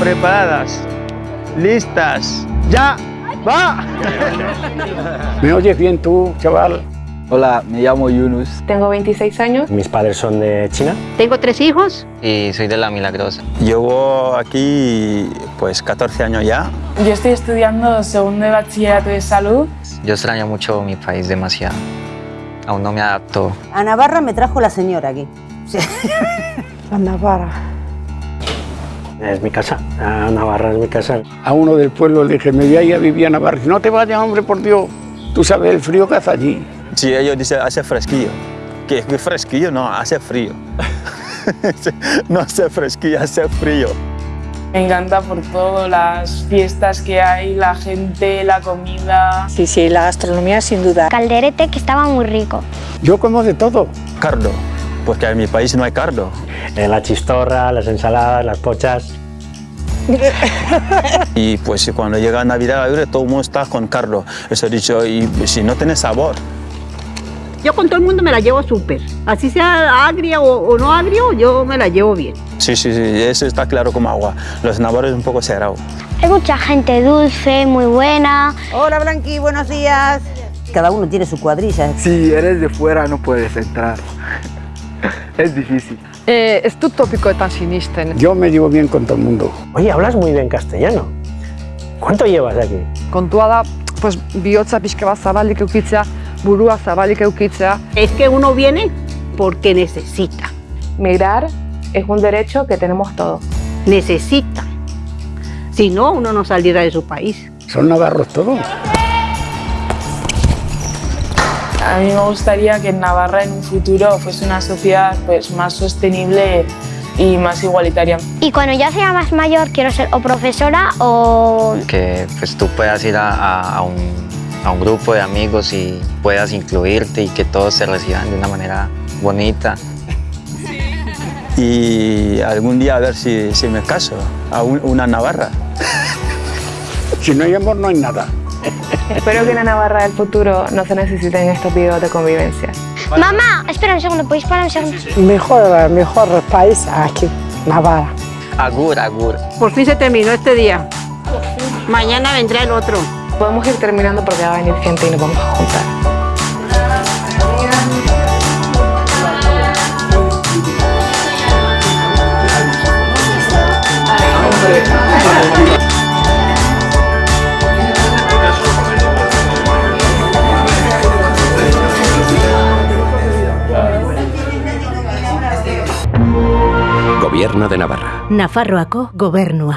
preparadas, listas, ya, va. ¿Me oyes bien tú, chaval? Hola, me llamo Yunus. Tengo 26 años. Mis padres son de China. Tengo tres hijos. Y soy de La Milagrosa. Llevo aquí pues 14 años ya. Yo estoy estudiando segundo de bachillerato de salud. Yo extraño mucho mi país demasiado. Aún no me adapto. A Navarra me trajo la señora aquí. Sí. A Navarra. Es mi casa, a Navarra es mi casa. A uno del pueblo le dije, me voy a ir a vivir a Navarra. No te vayas, hombre, por Dios. Tú sabes el frío que hace allí. Sí, ellos dicen hace fresquillo. ¿Qué, qué fresquillo? No, hace frío. no hace fresquillo, hace frío. Me encanta por todo, las fiestas que hay, la gente, la comida. Sí, sí, la gastronomía sin duda. Calderete que estaba muy rico. Yo como de todo. Cardo, porque en mi país no hay cardo. Eh, la chistorra, las ensaladas, las pochas. y pues cuando llega Navidad, todo el mundo está con cardo. Eso he dicho, y si no tiene sabor. Yo con todo el mundo me la llevo súper. Así sea agria o, o, no agrio, yo me la llevo bien. Sí, sí, sí, eso está claro como agua. Los navarros un poco cerrados. Hay mucha gente dulce, muy buena. Hola Blanqui, buenos días. Cada uno tiene su cuadrilla. Si eres de fuera no puedes entrar. es difícil. Eh, es tu tópico tan sinisten. Yo me llevo bien con todo el mundo. Oye, hablas muy bien castellano. ¿Cuánto llevas aquí? Kontua da, pues, bihotza pixka bat zabalik eukitzea, burua zabalik eukitzea. Es que uno viene porque necesita. Migrar es un derecho que tenemos todos. Necesita. Si no, uno no saliera de su país. Son navarros todos. A mí me gustaría que en Navarra en un futuro fuese una sociedad pues, más sostenible y más igualitaria. Y cuando ya sea más mayor quiero ser o profesora o... Que pues, tú puedas ir a, a, a, un, a un grupo de amigos y puedas incluirte y que todos se reciban de una manera bonita. Y algún día a ver si, si me caso a un, una navarra. si no hay amor no hay nada. Espero que en la Navarra del futuro no se necesiten estos videos de convivencia. Mamá, espera un segundo, ¿podéis parar un segundo? Mejor, mejor país aquí, Navarra. Agur, agur. Por fin se terminó este día. Mañana vendrá el otro. Podemos ir terminando porque va a venir gente y nos vamos a juntar. Gobierno de Navarra. Nafarroako gobernua.